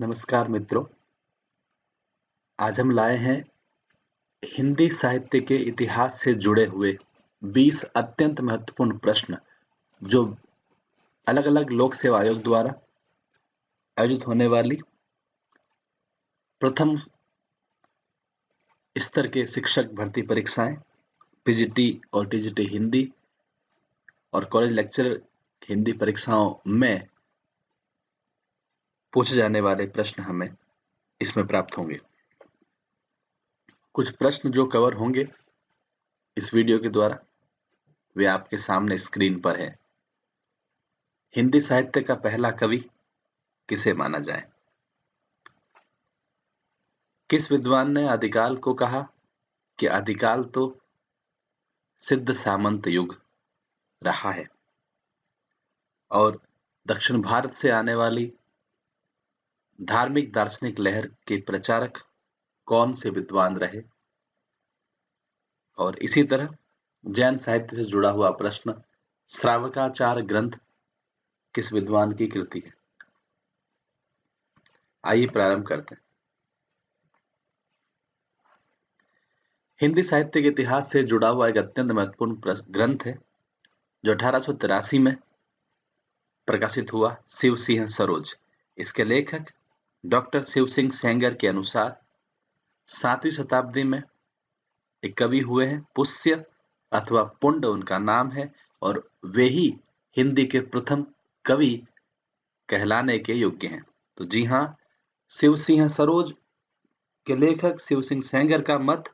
नमस्कार मित्रों। आज हम लाए हैं हिंदी साहित्य के इतिहास से जुड़े हुए 20 अत्यंत महत्वपूर्ण प्रश्न, जो अलग अलग लोक सेवा आयोग द्वारा आयोजित होने वाली प्रथम स्तर के शिक्षक भर्ती परीक्षाएँ पीजीटी और टीजीटी हिंदी और कॉलेज लेक्चर हिंदी परीक्षाओं में पूछे जाने वाले प्रश्न हमें इसमें प्राप्त होंगे। कुछ प्रश्न जो कवर होंगे इस वीडियो के द्वारा, वे आपके सामने स्क्रीन पर है। हिंदी साहित्य का पहला कवि किसे माना जाए? किस विद्वान ने आदिकाल को कहा कि आदिकाल तो सिद्ध सामंत युग रहा है और दक्षिण भारत से आने वाली धार्मिक दार्शनिक लहर के प्रचारक कौन से विद्वान रहे? और इसी तरह जैन साहित्य से जुड़ा हुआ प्रश्न, श्रावकाचार ग्रंथ किस विद्वान की कृति है? आइए प्रारंभ करते हैं। हिंदी साहित्य के इतिहास से जुड़ा हुआ एक अत्यंत महत्वपूर्ण ग्रंथ है, जो अठारह में प्रकाशित हुआ, शिव सिंह सरोज। इसके लेखक डॉक्टर शिव सिंह सेंगर के अनुसार, सातवीं शताब्दी में एक कवि हुए हैं, पुष्य अथवा पुंड उनका नाम है, और वे ही हिंदी के प्रथम कवि कहलाने के योग्य हैं। तो जी हाँ शिव सिंह सरोज के लेखक शिव सिंह सेंगर का मत,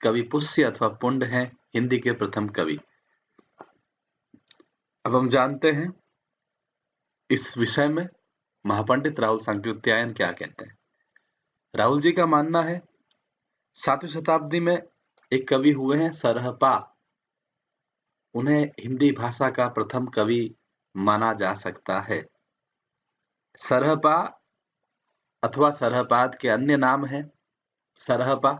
कवि पुष्य अथवा पुंड है, हिंदी के प्रथम कवि। अब हम जानते हैं, इस विषय में महापंडित राहुल संकृत्यायन क्या कहते हैं? राहुल जी का मानना है, सातवीं शताब्दी में एक कवि हुए हैं सरहपा उन्हें हिंदी भाषा का प्रथम कवि माना जा सकता है। सरहपा अथवा सरहपाद के अन्य नाम हैं सरहपा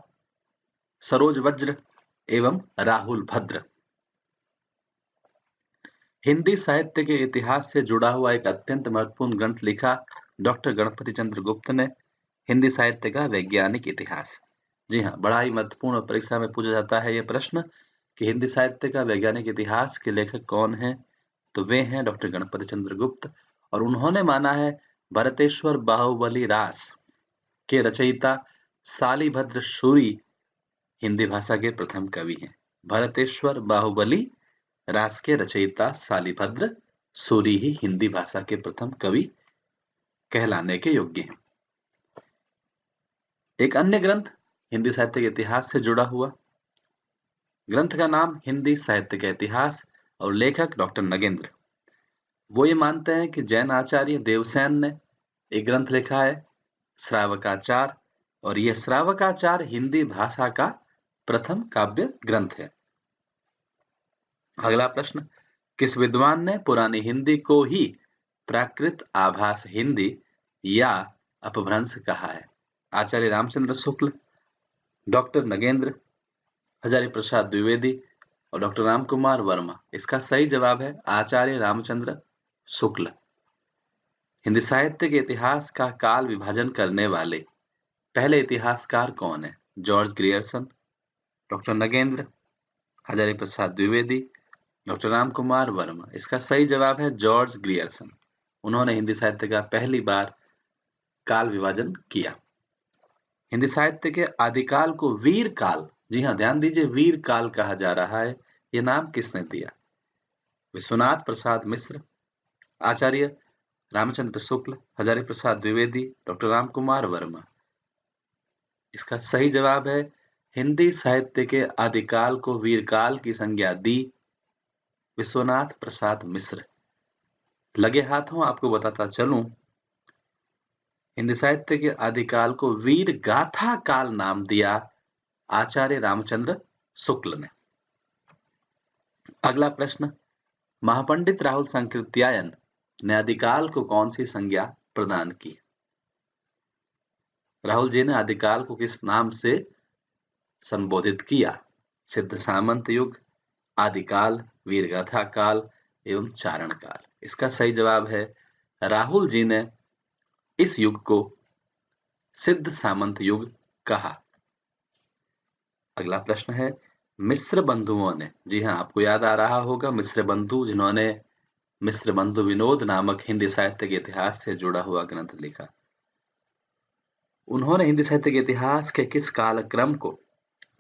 सरोज वज्र एवं राहुल भद्र। हिंदी साहित्य के इतिहास से जुड़ा हुआ एक अत्यंत महत्वपूर्ण ग्रंथ लिखा डॉक्टर गणपति चंद्र गुप्त ने, हिंदी साहित्य का वैज्ञानिक इतिहास। जी हाँ बड़ा ही महत्वपूर्ण परीक्षा में पूछा जाता है ये प्रश्न कि हिंदी साहित्य का वैज्ञानिक इतिहास के लेखक कौन है? तो वे हैं डॉक्टर गणपति चंद्र गुप्त और उन्होंने माना है भरतेश्वर बाहुबली रास के रचयिता सालीभद्र सूरी, हिंदी भाषा के प्रथम कवि हैं। भरतेश्वर बाहुबली रास के रचयिता सालिभद्र सूरी ही हिंदी भाषा के प्रथम कवि कहलाने के योग्य हैं। एक अन्य ग्रंथ हिंदी साहित्य के इतिहास से जुड़ा हुआ। ग्रंथ का नाम हिंदी साहित्य का इतिहास और लेखक डॉक्टर नगेंद्र। वो ये मानते हैं कि जैन आचार्य देवसेन ने एक ग्रंथ लिखा है, श्रावकाचार, और यह श्रावकाचार हिंदी भाषा का प्रथम काव्य ग्रंथ है। अगला प्रश्न, किस विद्वान ने पुरानी हिंदी को ही प्राकृत आभास हिंदी या अपभ्रंश कहा है? आचार्य रामचंद्र शुक्ल, डॉक्टर नगेंद्र, हजारी प्रसाद द्विवेदी और डॉक्टर राम कुमार वर्मा। इसका सही जवाब है आचार्य रामचंद्र शुक्ल। हिंदी साहित्य के इतिहास का काल विभाजन करने वाले पहले इतिहासकार कौन है? George Grierson, doctor Nagendra, Hazari Prasad Dwivedi doctor Ram Kumar Verma. इसका सही जवाब है जॉर्ज ग्रियर्सन। उन्होंने हिंदी साहित्य का पहली बार काल विभाजन किया। हिंदी साहित्य के आदिकाल को वीर काल, जी हाँ ध्यान दीजिए, वीर काल कहा जा रहा है। यह नाम किसने दिया? विश्वनाथ प्रसाद मिश्र, आचार्य रामचंद्र शुक्ल, हजारी प्रसाद द्विवेदी, डॉक्टर राम कुमार वर्मा। इसका सही जवाब है, हिंदी साहित्य के आदिकाल को वीरकाल की संज्ञा दी विश्वनाथ प्रसाद मिश्र। लगे हाथों आपको बताता चलूँ, हिंदी साहित्य के आदिकाल को वीर गाथा काल नाम दिया आचार्य रामचंद्र शुक्ल ने। अगला प्रश्न, महापंडित राहुल संकृत्यायन ने आदिकाल को कौन सी संज्ञा प्रदान की? राहुल जी ने आदिकाल को किस नाम से संबोधित किया? सिद्ध सामंत युग आदिकाल वीरगाथा काल एवं चारण काल इसका सही जवाब है, राहुल जी ने इस युग को सिद्ध सामंत युग कहा। अगला प्रश्न है, मिश्र बंधुओं ने, जी हाँ आपको याद आ रहा होगा, मिश्र बंधु जिन्होंने मिश्र बंधु विनोद नामक हिंदी साहित्य के इतिहास से जुड़ा हुआ ग्रंथ लिखा। उन्होंने हिंदी साहित्य के इतिहास के किस काल क्रम को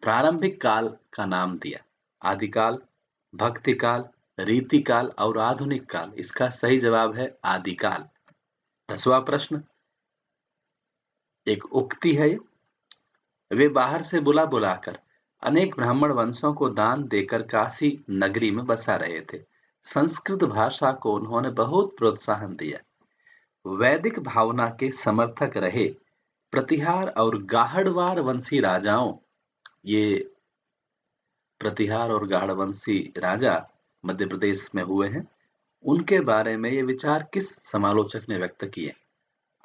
प्रारंभिक काल का नाम दिया? आदिकाल भक्ति काल रीति काल और आधुनिक काल। इसका सही जवाब है आदिकाल। दसवा प्रश्न। एक उक्ति है, वे बाहर से बुला बुलाकर अनेक ब्राह्मण वंशों को दान देकर काशी नगरी में बसा रहे थे। संस्कृत भाषा को उन्होंने बहुत प्रोत्साहन दिया। वैदिक भावना के समर्थक रहे। प्रतिहार और गाहड़वार वंशी राजाओं, ये प्रतिहार और गाढ़वंशी राजा मध्य प्रदेश में हुए हैं। उनके बारे में ये विचार किस समालोचक ने व्यक्त किए?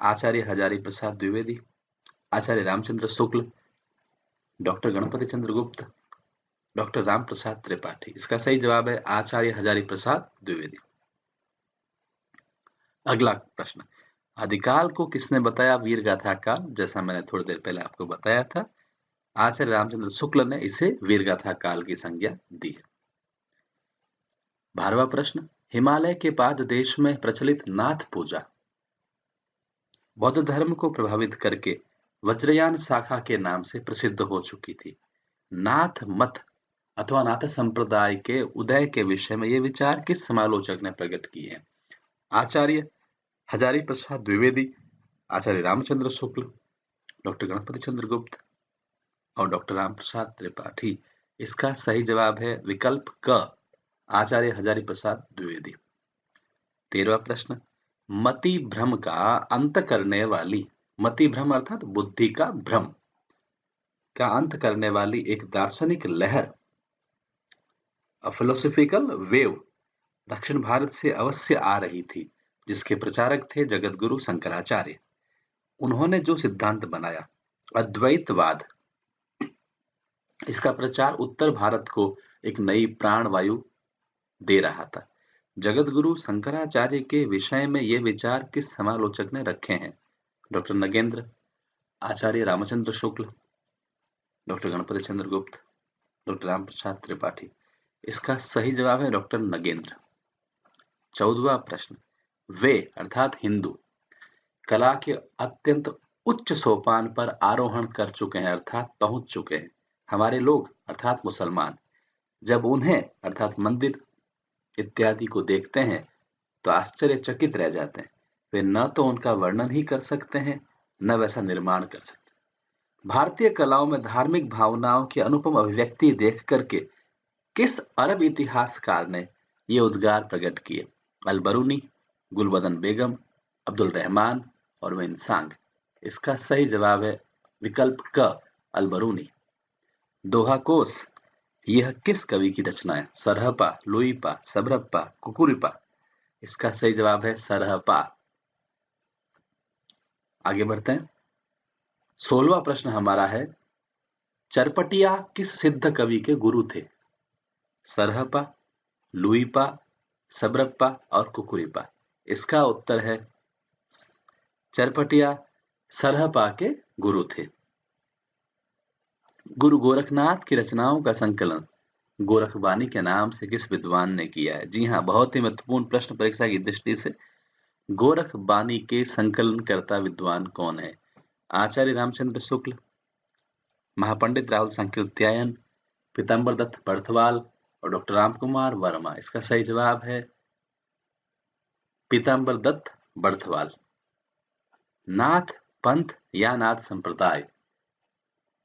आचार्य हजारी प्रसाद द्विवेदी, आचार्य रामचंद्र शुक्ल, डॉक्टर गणपति चंद्र गुप्त, डॉक्टर राम प्रसाद त्रिपाठी। इसका सही जवाब है आचार्य हजारी प्रसाद द्विवेदी। अगला प्रश्न। अधिकाल को किसने बताया वीर गाथा काल जैसा मैंने थोड़ी देर पहले आपको बताया था आचार्य रामचंद्र शुक्ल ने इसे वीरगाथा काल की संज्ञा दी है। बारहवा प्रश्न, हिमालय के बाद देश में प्रचलित नाथ पूजा। बौद्ध धर्म को प्रभावित करके वज्रयान शाखा के नाम से प्रसिद्ध हो चुकी थी। नाथ मत अथवा नाथ संप्रदाय के उदय के विषय में ये विचार किस समालोचक ने प्रकट किए हैं? आचार्य हजारी प्रसाद द्विवेदी, आचार्य रामचंद्र शुक्ल, डॉक्टर गणपति चंद्र गुप्त और डॉक्टर राम प्रसाद त्रिपाठी। इसका सही जवाब है विकल्प क, आचार्य हजारी प्रसाद द्विवेदी। तेरवा प्रश्न, मति भ्रम का अंत करने वाली, मति भ्रम अर्थात बुद्धि का भ्रम, का अंत करने वाली एक दार्शनिक लहर फिलोसफिकल वेव दक्षिण भारत से अवश्य आ रही थी, जिसके प्रचारक थे जगत गुरु शंकराचार्य। उन्होंने जो सिद्धांत बनाया, अद्वैतवाद इसका प्रचार उत्तर भारत को एक नई प्राण वायु दे रहा था। जगत गुरु शंकराचार्य के विषय में ये विचार किस समालोचक ने रखे हैं? डॉक्टर नगेंद्र, आचार्य रामचंद्र शुक्ल, डॉक्टर गणपति चंद्र गुप्त डॉक्टर राम प्रसाद त्रिपाठी। इसका सही जवाब है डॉक्टर नगेंद्र। चौदवा प्रश्न, वे अर्थात हिंदू, कला के अत्यंत उच्च सोपान पर आरोहण कर चुके हैं अर्थात पहुँच चुके हैं। हमारे लोग, अर्थात मुसलमान, जब उन्हें, अर्थात मंदिर इत्यादि को देखते हैं तो आश्चर्यचकित रह जाते हैं। वे न तो उनका वर्णन ही कर सकते हैं, न वैसा निर्माण कर सकते भारतीय कलाओं में धार्मिक भावनाओं की अनुपम अभिव्यक्ति देख करके किस अरब इतिहासकार ने ये उद्गार प्रकट किए? अलबरूनी, गुलबदन बेगम, अब्दुल रहमान और विनसांग इसका सही जवाब है विकल्प क, अलबरूनी। दोहा कोस यह किस कवि की रचना है? सरहपा, लुईपा, सबरप्पा कुकुरिपा इसका सही जवाब है सरहपा। आगे बढ़ते हैं। सोलवा प्रश्न हमारा है, चरपटिया किस सिद्ध कवि के गुरु थे? सरहपा, लुईपा, सबरप्पा और कुकुरिपा इसका उत्तर है, चरपटिया सरहपा के गुरु थे। गुरु गोरखनाथ की रचनाओं का संकलन। गोरखबानी के नाम से किस विद्वान ने किया है? जी हाँ बहुत ही महत्वपूर्ण प्रश्न परीक्षा की दृष्टि से। गोरखबानी के संकलन करता विद्वान कौन है? आचार्य रामचंद्र शुक्ल, महापंडित राहुल संकीर्त्यायन पीताम्बर दत्त बर्थवाल और डॉक्टर राम कुमार वर्मा। इसका सही जवाब है पीताम्बर दत्त बर्थवाल नाथ पंथ या नाथ संप्रदाय?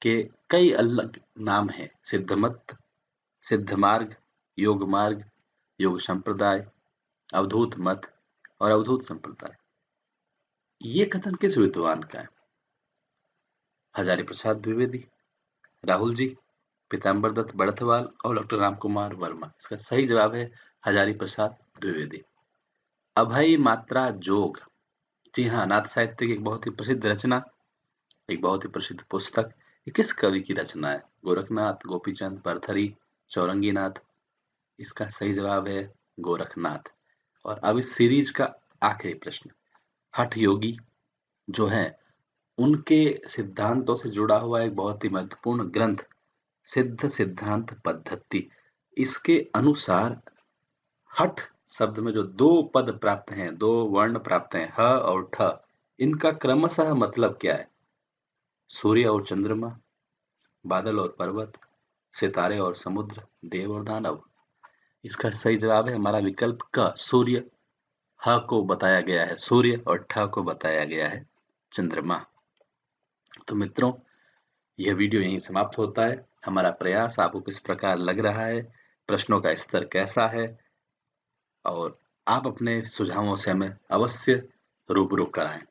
के कई अलग नाम हैं। सिद्धमत सिद्ध मार्ग, योग मार्ग, योग संप्रदाय, अवधूत मत और अवधूत संप्रदाय। ये कथन किस विद्वान का है? हजारी प्रसाद द्विवेदी, राहुल जी, पीताम्बर दत्त बड़थवाल और डॉक्टर राम कुमार वर्मा। इसका सही जवाब है हजारी प्रसाद द्विवेदी। अभय मात्रा जोग। जी हाँ नाथ साहित्य की एक बहुत ही प्रसिद्ध रचना, एक बहुत ही प्रसिद्ध पुस्तक ये किस कवि की रचना है? गोरखनाथ, गोपीचंद परथरी चौरंगीनाथ। इसका सही जवाब है गोरखनाथ। और अब इस सीरीज़ का आखिरी प्रश्न। हठ योगी जो है, उनके सिद्धांतों से जुड़ा हुआ एक बहुत ही महत्वपूर्ण ग्रंथ, सिद्ध सिद्धांत पद्धति। इसके अनुसार हठ शब्द में जो दो पद प्राप्त हैं, दो वर्ण प्राप्त हैं, ह और ठ, इनका क्रमशः मतलब क्या है? सूर्य और चंद्रमा, बादल और पर्वत, सितारे और समुद्र, देव और दानव। इसका सही जवाब है, हमारा विकल्प क, सूर्य। ह को बताया गया है सूर्य और ठ को बताया गया है चंद्रमा। तो मित्रों, यह वीडियो यहीं समाप्त होता है। हमारा प्रयास आपको किस प्रकार लग रहा है, प्रश्नों का स्तर कैसा है, और आप अपने सुझावों से हमें अवश्य रूबरू कराएँ।